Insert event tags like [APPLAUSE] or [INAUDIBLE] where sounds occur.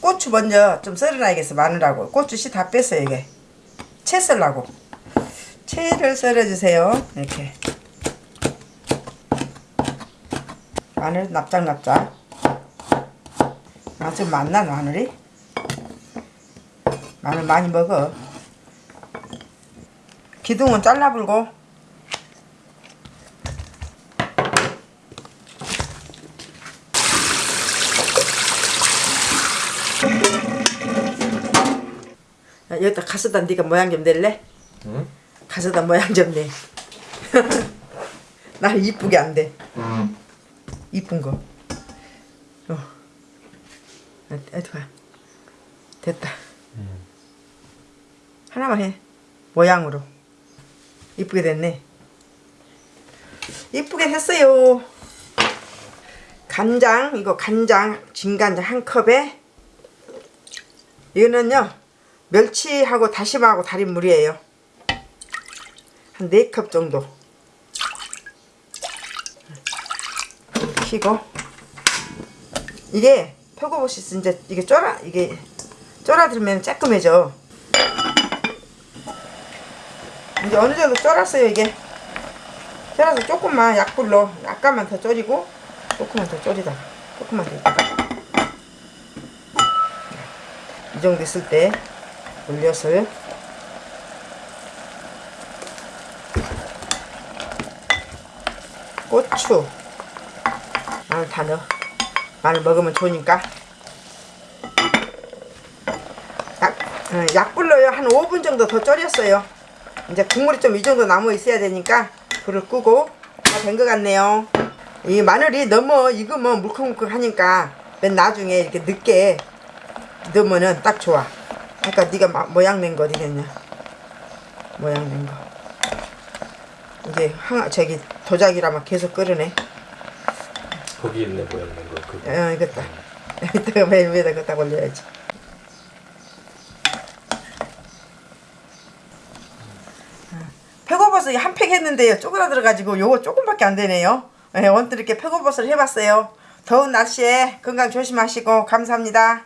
고추 먼저 좀 썰어놔야겠어 마늘하고. 고추 씨 다 뺐어요 이게. 채 썰라고. 채를 썰어주세요. 이렇게. 마늘 납작납작. 아좀 많나 마늘이? 마늘 많이 먹어. 기둥은 잘라불고 여기다 가스다 네가 모양 좀 낼래? 응? 가스다 모양 좀 내. [LAUGHS] 나는 이쁘게 안 돼. 이쁜 거. 어. 어디가? 됐다. 하나만 해. 모양으로. 이쁘게 됐네. 이쁘게 했어요. 간장, 이거 간장, 진간장 한 컵에 이거는요 멸치하고 다시마하고 달인 물이에요. 한 4컵 정도. 키고. 이게 표고버시 이제 이게 쫄아 이게 쫄아들면 쬐끔해져. 이제 어느 정도 쫄았어요 이게? 쫄아서 조금만 약불로 약간만 더 졸이고 조금만 더 졸이다. 조금만 더 있다가. 이 정도 있을 때 올려서요. 고추 마늘 다 넣어. 마늘 먹으면 좋으니까. 약, 어, 약불로요. 한 5분 정도 더 졸였어요. 이제 국물이 좀 이 정도 남아 있어야 되니까 불을 끄고 다 된 것 같네요. 이 마늘이 너무 익으면 물컹물컹 하니까 맨 나중에 이렇게 늦게 넣으면은 딱 좋아. 아까 네가 마- 모양 낸 거 어디 됐냐? 모양 낸 거. 이제 항 저기 도자기라면 계속 끓으네. 거기 있네 모양 낸거 그거 어 이겼다. 이따가 맨 위에다 갖다 올려야지. 표고버섯 한팩 했는데요. 쪼그라들어가지고 요거 조금밖에 안 되네요. 네, 원뜻 이렇게 표고버섯을 해봤어요. 더운 날씨에 건강 조심하시고 감사합니다.